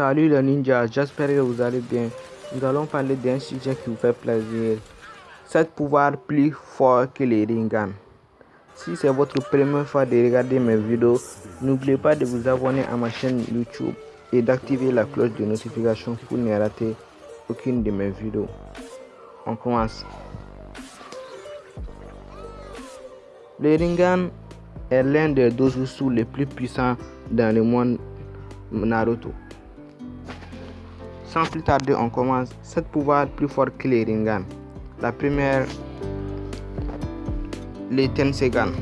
Salut les ninjas, j'espère que vous allez bien. Nous allons parler d'un sujet qui vous fait plaisir. 7 pouvoirs plus forts que les Ringan. Si c'est votre première fois de regarder mes vidéos, n'oubliez pas de vous abonner à ma chaîne YouTube et d'activer la cloche de notification pour ne rater aucune de mes vidéos. On commence. Le Ringan est l'un des dojutsu les plus puissants dans le monde Naruto. Sans plus tarder, on commence. 7 pouvoirs plus forts que les Ringan. La première, le Tensegan.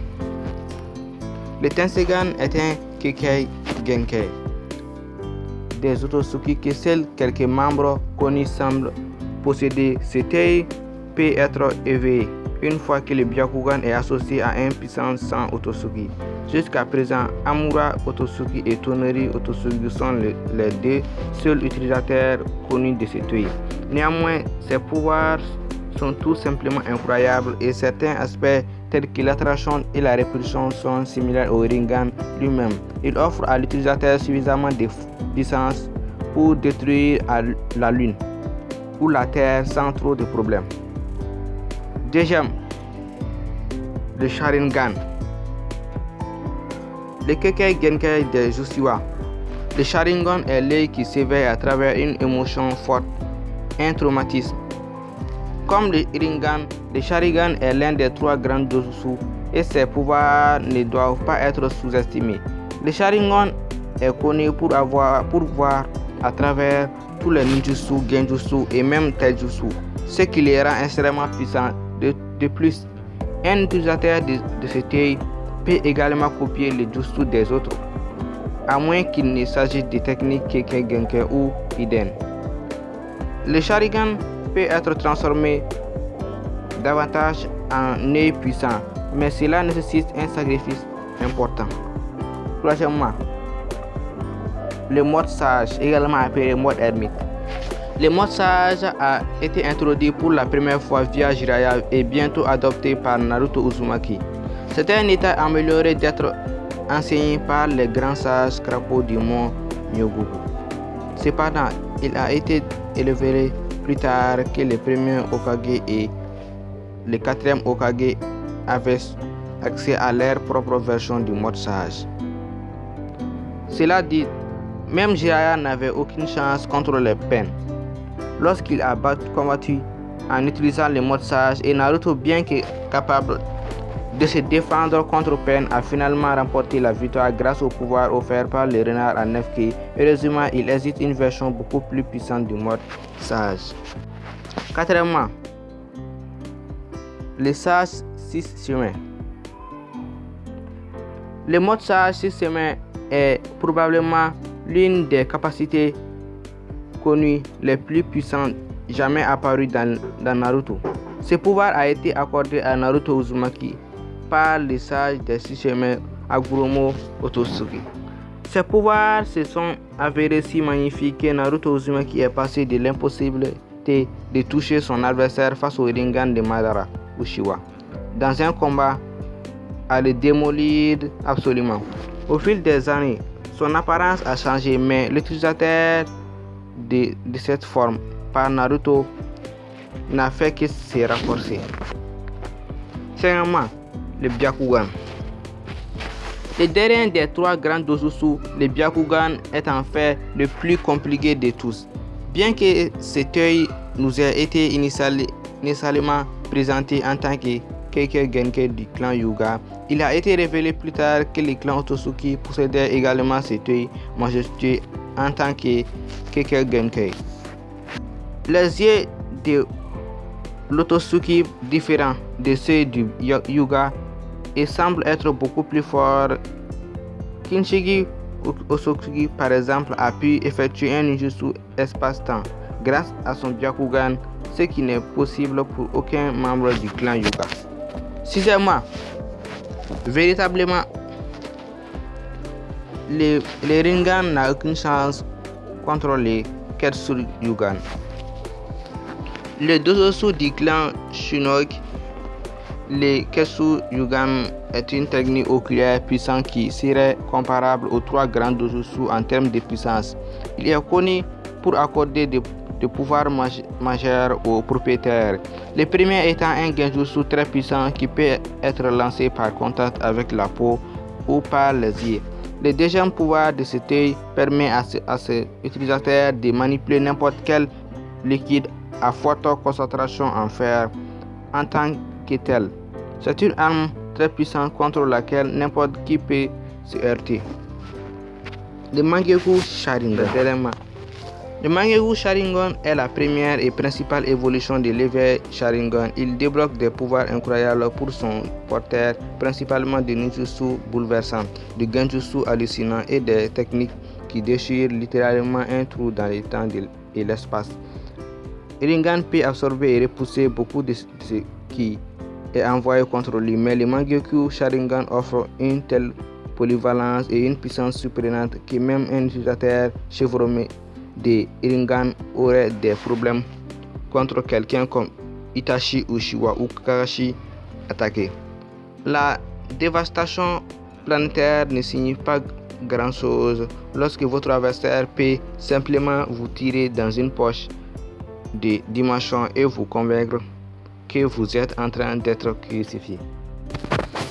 Le Tensegan est un Kekei Genkei. Des Otosuki que seuls quelques membres connus semblent posséder. C'était peut être éveillé une fois que le Byakugan est associé à un puissant sang Otosuki. Jusqu'à présent, Amura Otosuki et Toneri Otosuki sont les deux seuls utilisateurs connus de cette œil. Néanmoins, ses pouvoirs sont tout simplement incroyables et certains aspects tels que l'attraction et la répulsion sont similaires au Ringan lui-même. Il offre à l'utilisateur suffisamment de puissance pour détruire la Lune ou la Terre sans trop de problèmes. Deuxième, le Sharingan. Le Kekei Genkai de Jushiwa. Le Sharingan est l'œil qui s'éveille à travers une émotion forte, un traumatisme. Comme le Ringan, le Sharingan est l'un des trois grands Jujutsu et ses pouvoirs ne doivent pas être sous-estimés. Le Sharingan est connu pour, avoir, pour voir à travers tous les ninjutsu, genjutsu et même taijutsu, ce qui les rend extrêmement puissants de, plus, un utilisateur de, cet œil peut également copier les jutsu des autres, à moins qu'il ne s'agisse de techniques Keke Genke ou Iden. Le Sharingan peut être transformé davantage en œil puissant, mais cela nécessite un sacrifice important. Troisièmement, le mode sage, également appelé mode ermite. Le mode sage a été introduit pour la première fois via Jiraiya et bientôt adopté par Naruto Uzumaki. C'est un état amélioré d'être enseigné par les grands sages crapauds du mont Myogoku. Cependant, il a été élevé plus tard que le premier Okage et le quatrième Okage avaient accès à leur propre version du mode sage. Cela dit, même Jiraiya n'avait aucune chance contre les peines lorsqu'il a combattu en utilisant le mode sage et Naruto bien que capable de se défendre contre Pen a finalement remporté la victoire grâce au pouvoir offert par le renard à 9K. Heureusement, il existe une version beaucoup plus puissante du mode sage. Quatrièmement, le sage 6 chemins. Le mode sage 6 chemins est probablement l'une des capacités connu les plus puissants jamais apparus dans, Naruto. Ce pouvoir a été accordé à Naruto Uzumaki par le sage des six chemins Aguromo Otosuki. Ces pouvoirs se sont avérés si magnifiques que Naruto Uzumaki est passé de l'impossibilité de toucher son adversaire face au Rinnegan de Madara Uchiwa dans un combat à le démolir absolument. Au fil des années, son apparence a changé, mais l'utilisateur de, cette forme par Naruto n'a fait que se renforcer. Cinquièmement, le Byakugan. Le dernier des trois grands dojutsu, le Byakugan est en fait le plus compliqué de tous. Bien que cet œil nous ait été initialement présenté en tant que Keike Genke du clan Yuga, il a été révélé plus tard que le clan Otosuki possédait également cet œil majestueux en tant que Keke Genkei. Les yeux de l'Otosuki différents de ceux du Yuga et semblent être beaucoup plus forts. Kinshigi Osokugi par exemple a pu effectuer un ninjutsu espace-temps grâce à son Byakugan, ce qui n'est possible pour aucun membre du clan Yuga. Sixièmement, véritablement le, Ringan n'a aucune chance contre les Yugan. Les deux du clan Shinnok Le Kesu Yugan est une technique oculaire puissante qui serait comparable aux trois grands dojutsu en termes de puissance. Il est connu pour accorder des, pouvoirs majeurs aux propriétaires. Le premier étant un genjutsu très puissant qui peut être lancé par contact avec la peau ou par les yeux. Le deuxième pouvoir de cet permet à, à ses utilisateurs de manipuler n'importe quel liquide à forte concentration en fer en tant que tel. C'est une arme très puissante contre laquelle n'importe qui peut se heurter. Le Mangeku Sharingan. Le Mangeku Sharingan est la première et principale évolution de l'éveil Sharingan. Il débloque des pouvoirs incroyables pour son porteur, principalement des ninjutsu bouleversants, du genjutsu hallucinant et des techniques qui déchirent littéralement un trou dans le temps et l'espace. Ringan peut absorber et repousser beaucoup de ce qui est envoyé contre lui, mais le Mangekyou Sharingan offre une telle polyvalence et une puissance surprenante que même un utilisateur chevronné de Ringan aurait des problèmes contre quelqu'un comme Itachi Uchiwa ou Kakashi attaqué. La dévastation planétaire ne signifie pas grand chose lorsque votre adversaire peut simplement vous tirer dans une poche de dimension et vous convaincre que vous êtes en train d'être crucifié.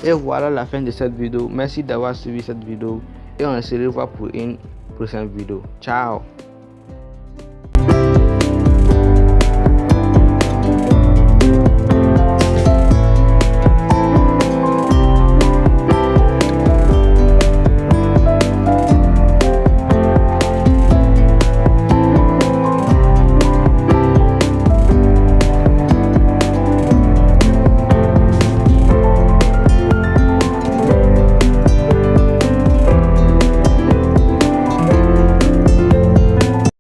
Et voilà la fin de cette vidéo. Merci d'avoir suivi cette vidéo et on se revoit pour une prochaine vidéo. Ciao